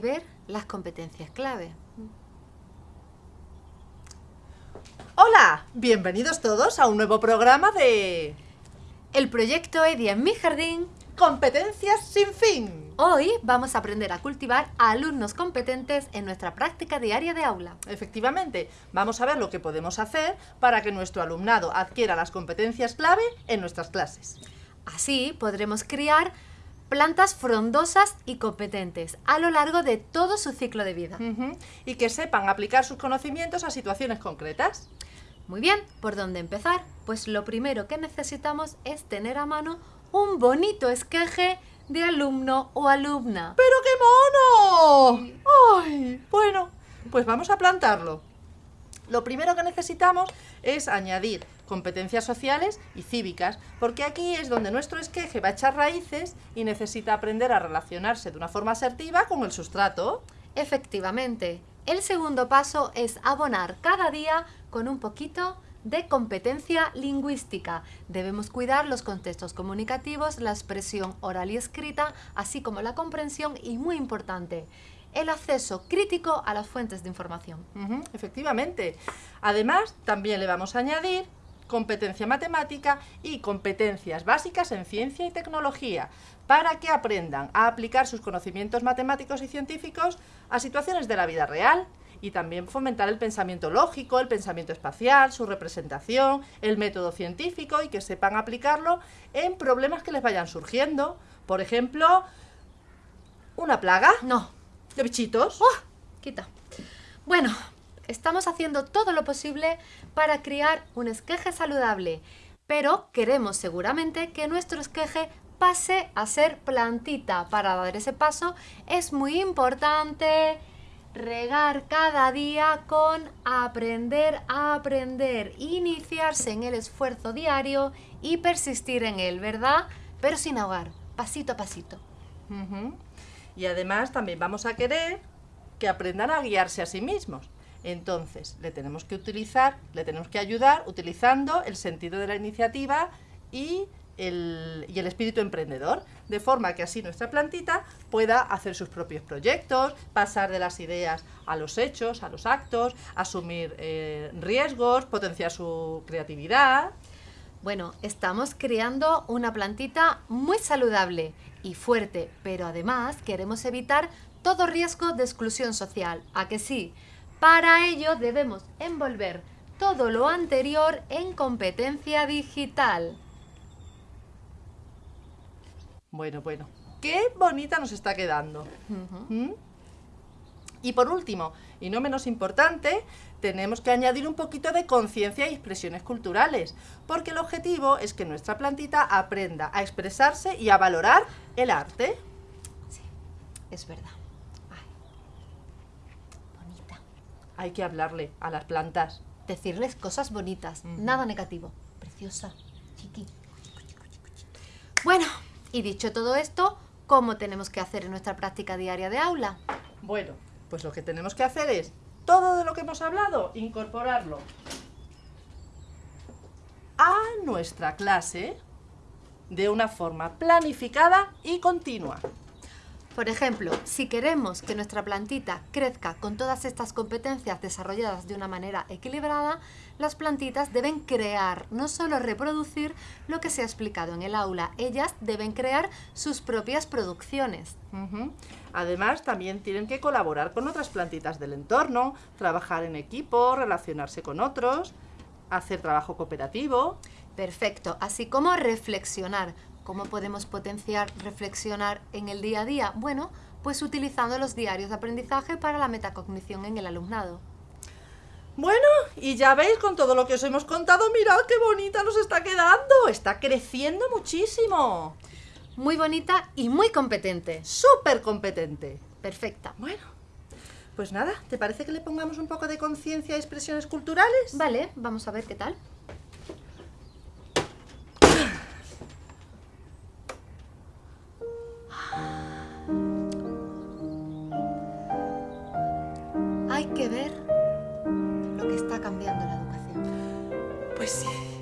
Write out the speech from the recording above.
que ver las competencias clave. Hola, bienvenidos todos a un nuevo programa de... El proyecto EDI en mi jardín. Competencias sin fin. Hoy vamos a aprender a cultivar a alumnos competentes en nuestra práctica diaria de aula. Efectivamente, vamos a ver lo que podemos hacer para que nuestro alumnado adquiera las competencias clave en nuestras clases. Así podremos criar plantas frondosas y competentes a lo largo de todo su ciclo de vida. Y que sepan aplicar sus conocimientos a situaciones concretas. Muy bien, ¿por dónde empezar? Pues lo primero que necesitamos es tener a mano un bonito esqueje de alumno o alumna. ¡Pero qué mono! ¡Ay! Bueno, pues vamos a plantarlo. Lo primero que necesitamos es añadir competencias sociales y cívicas, porque aquí es donde nuestro esqueje va a echar raíces y necesita aprender a relacionarse de una forma asertiva con el sustrato. Efectivamente, el segundo paso es abonar cada día con un poquito de competencia lingüística. Debemos cuidar los contextos comunicativos, la expresión oral y escrita, así como la comprensión y, muy importante, el acceso crítico a las fuentes de información. Efectivamente. Además, también le vamos a añadir competencia matemática y competencias básicas en ciencia y tecnología, para que aprendan a aplicar sus conocimientos matemáticos y científicos a situaciones de la vida real y también fomentar el pensamiento lógico, el pensamiento espacial, su representación, el método científico y que sepan aplicarlo en problemas que les vayan surgiendo. Por ejemplo, una plaga No, de bichitos. ¡Oh! Quita. Bueno, estamos haciendo todo lo posible para criar un esqueje saludable, pero queremos seguramente que nuestro esqueje pase a ser plantita. Para dar ese paso es muy importante regar cada día con aprender a aprender, iniciarse en el esfuerzo diario y persistir en él, ¿verdad? Pero sin ahogar, pasito a pasito. Y además también vamos a querer que aprendan a guiarse a sí mismos. Entonces, le tenemos que utilizar, le tenemos que ayudar utilizando el sentido de la iniciativa y el, espíritu emprendedor, de forma que así nuestra plantita pueda hacer sus propios proyectos, pasar de las ideas a los hechos, a los actos, asumir eh, riesgos, potenciar su creatividad. Bueno, estamos creando una plantita muy saludable y fuerte, pero además queremos evitar todo riesgo de exclusión social. ¿A que sí? Para ello debemos envolver todo lo anterior en competencia digital. Bueno, bueno, qué bonita nos está quedando. ¿Mm? Y por último, y no menos importante, tenemos que añadir un poquito de conciencia y expresiones culturales, porque el objetivo es que nuestra plantita aprenda a expresarse y a valorar el arte. Sí, es verdad. Ay, bonita. Hay que hablarle a las plantas. Decirles cosas bonitas, nada negativo. Preciosa, chiqui. Bueno, y dicho todo esto, ¿cómo tenemos que hacer en nuestra práctica diaria de aula? Bueno, pues lo que tenemos que hacer es todo de lo que hemos hablado, incorporarlo a nuestra clase de una forma planificada y continua. Por ejemplo, si queremos que nuestra plantita crezca con todas estas competencias desarrolladas de una manera equilibrada, las plantitas deben crear, no solo reproducir lo que se ha explicado en el aula, ellas deben crear sus propias producciones. Además, también tienen que colaborar con otras plantitas del entorno, trabajar en equipo, relacionarse con otros, hacer trabajo cooperativo. Perfecto, así como reflexionar. ¿Cómo podemos potenciar reflexionar en el día a día? Bueno, pues utilizando los diarios de aprendizaje para la metacognición en el alumnado. Bueno, y ya veis con todo lo que os hemos contado, mirad qué bonita nos está quedando. Está creciendo muchísimo. Muy bonita y muy competente. Súper competente. Perfecta. Bueno, pues nada, ¿te parece que le pongamos un poco de conciencia a expresiones culturales? Vale, vamos a ver qué tal. Hay